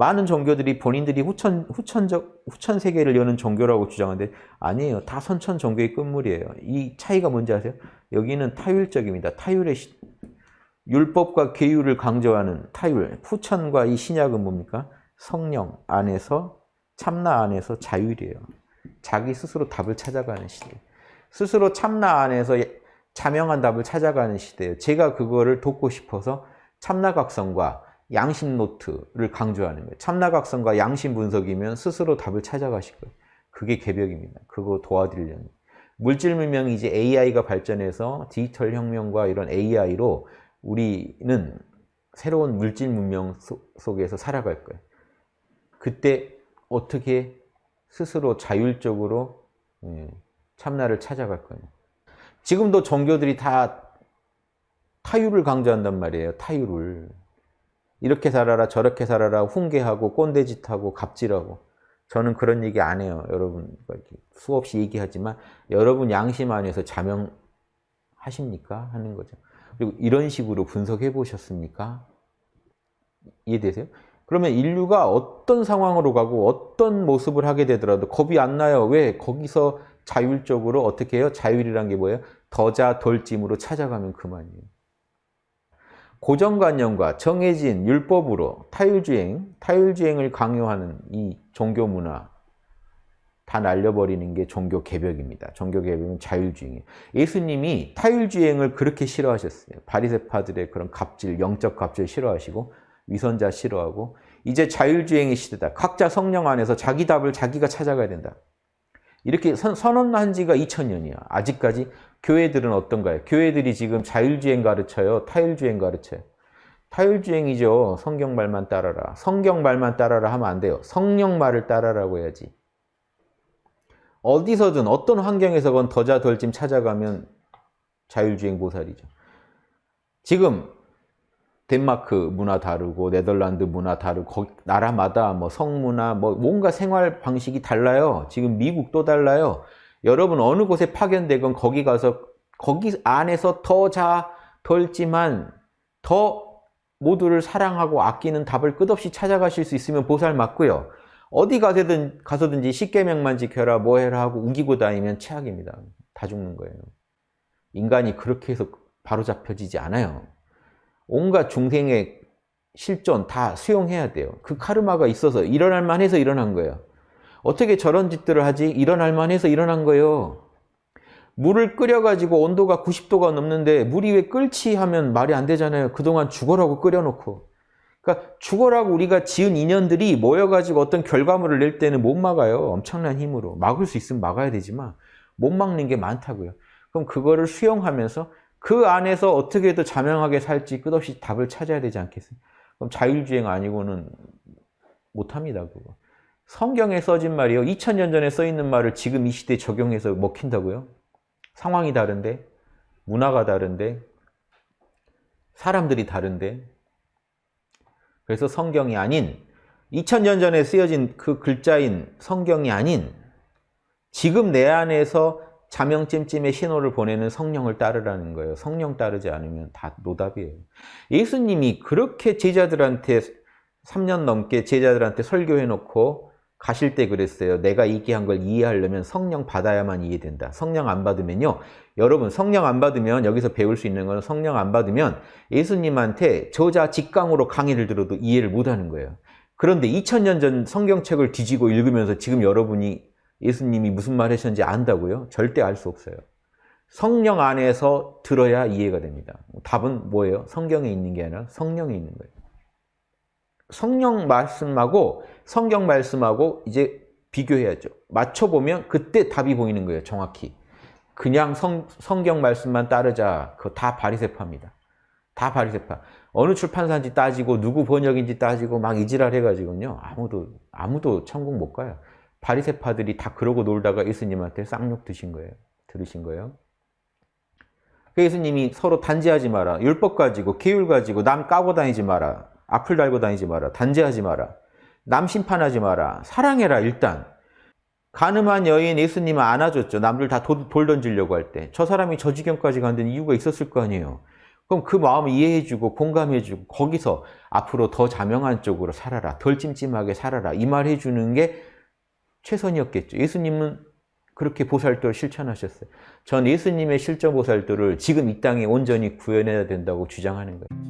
많은 종교들이 본인들이 후천, 후천적, 후천 세계를 여는 종교라고 주장하는데 아니에요. 다 선천 종교의 끝물이에요. 이 차이가 뭔지 아세요? 여기는 타율적입니다. 타율의 시, 율법과 계율을 강조하는 타율. 후천과 이 신약은 뭡니까? 성령 안에서 참나 안에서 자율이에요. 자기 스스로 답을 찾아가는 시대. 스스로 참나 안에서 자명한 답을 찾아가는 시대예요. 제가 그거를 돕고 싶어서 참나각성과 양심 노트를 강조하는 거예요. 참나각성과 양심 분석이면 스스로 답을 찾아가실 거예요. 그게 개벽입니다. 그거 도와드리려는. 물질 문명이 이제 AI가 발전해서 디지털 혁명과 이런 AI로 우리는 새로운 물질 문명 속에서 살아갈 거예요. 그때 어떻게 스스로 자율적으로 예, 참나를 찾아갈 거예요. 지금도 종교들이 다 타율을 강조한단 말이에요. 타율을. 이렇게 살아라 저렇게 살아라 훈계하고 꼰대짓하고 갑질하고 저는 그런 얘기 안 해요. 여러분 수없이 얘기하지만 여러분 양심 안에서 자명하십니까? 하는 거죠. 그리고 이런 식으로 분석해 보셨습니까? 이해되세요? 그러면 인류가 어떤 상황으로 가고 어떤 모습을 하게 되더라도 겁이 안 나요. 왜? 거기서 자율적으로 어떻게 해요? 자율이란 게 뭐예요? 더자 돌짐으로 찾아가면 그만이에요. 고정관념과 정해진 율법으로 타율주행, 타율주행을 강요하는 이 종교 문화 다 날려버리는 게 종교 개벽입니다. 종교 개벽은 자율주행이에요. 예수님이 타율주행을 그렇게 싫어하셨어요. 바리새파들의 그런 갑질, 영적 갑질 싫어하시고 위선자 싫어하고 이제 자율주행의 시대다. 각자 성령 안에서 자기 답을 자기가 찾아가야 된다. 이렇게 선, 언한 지가 2000년이야. 아직까지 교회들은 어떤가요? 교회들이 지금 자율주행 가르쳐요? 타율주행 가르쳐요? 타율주행이죠. 성경 말만 따라라. 성경 말만 따라라 하면 안 돼요. 성령 말을 따라라고 해야지. 어디서든 어떤 환경에서건 더자 덜짐 찾아가면 자율주행 보살이죠. 지금 덴마크 문화 다르고 네덜란드 문화 다르고 나라마다 뭐 성문화 뭐 뭔가 생활 방식이 달라요. 지금 미국도 달라요. 여러분 어느 곳에 파견되건 거기 가서 거기 안에서 더 자 덜지만 더 모두를 사랑하고 아끼는 답을 끝없이 찾아가실 수 있으면 보살 맞고요. 어디 가서든, 가서든지 십계명만 지켜라 뭐 해라 하고 우기고 다니면 최악입니다. 다 죽는 거예요. 인간이 그렇게 해서 바로잡혀지지 않아요. 온갖 중생의 실존 다 수용해야 돼요. 그 카르마가 있어서 일어날 만해서 일어난 거예요. 어떻게 저런 짓들을 하지? 일어날 만해서 일어난 거예요. 물을 끓여가지고 온도가 90도가 넘는데 물이 왜 끓지 하면 말이 안 되잖아요. 그동안 죽어라고 끓여놓고. 그러니까 죽어라고 우리가 지은 인연들이 모여가지고 어떤 결과물을 낼 때는 못 막아요. 엄청난 힘으로. 막을 수 있으면 막아야 되지만 못 막는 게 많다고요. 그럼 그거를 수용하면서 그 안에서 어떻게 더 자명하게 살지 끝없이 답을 찾아야 되지 않겠어요? 그럼 자율주행 아니고는 못합니다. 그거. 성경에 써진 말이요. 2000년 전에 써있는 말을 지금 이 시대에 적용해서 먹힌다고요? 상황이 다른데, 문화가 다른데, 사람들이 다른데. 그래서 성경이 아닌 2000년 전에 쓰여진 그 글자인 성경이 아닌 지금 내 안에서 자명찜찜의 신호를 보내는 성령을 따르라는 거예요. 성령 따르지 않으면 다 노답이에요. 예수님이 그렇게 제자들한테 3년 넘게 제자들한테 설교해놓고 가실 때 그랬어요. 내가 얘기한 걸 이해하려면 성령 받아야만 이해된다. 성령 안 받으면요. 여러분 성령 안 받으면 여기서 배울 수 있는 건 성령 안 받으면 예수님한테 저자 직강으로 강의를 들어도 이해를 못하는 거예요. 그런데 2000년 전 성경책을 뒤지고 읽으면서 지금 여러분이 예수님이 무슨 말 하셨는지 안다고요? 절대 알 수 없어요. 성령 안에서 들어야 이해가 됩니다. 답은 뭐예요? 성경에 있는 게 아니라 성령에 있는 거예요. 성령 말씀하고 성경 말씀하고 이제 비교해야죠. 맞춰보면 그때 답이 보이는 거예요. 정확히. 그냥 성, 성경 말씀만 따르자. 그거 다 바리세파입니다. 다 바리세파. 어느 출판사인지 따지고 누구 번역인지 따지고 막 이지랄 해가지고요. 아무도 아무도 천국 못 가요. 바리새파들이 다 그러고 놀다가 예수님한테 쌍욕 드신 거예요. 들으신 거예요. 그 예수님이 서로 단지하지 마라. 율법 가지고 계율 가지고 남 까고 다니지 마라. 악플 달고 다니지 마라. 단지하지 마라. 남 심판하지 마라. 사랑해라 일단. 가늠한 여인 예수님은 안아줬죠. 남들 다 돌 던지려고 할 때. 저 사람이 저 지경까지 간 데는 이유가 있었을 거 아니에요. 그럼 그 마음을 이해해주고 공감해주고 거기서 앞으로 더 자명한 쪽으로 살아라. 덜 찜찜하게 살아라. 이 말 해주는 게 최선이었겠죠. 예수님은 그렇게 보살도를 실천하셨어요. 전 예수님의 실전 보살도를 지금 이 땅에 온전히 구현해야 된다고 주장하는 거예요.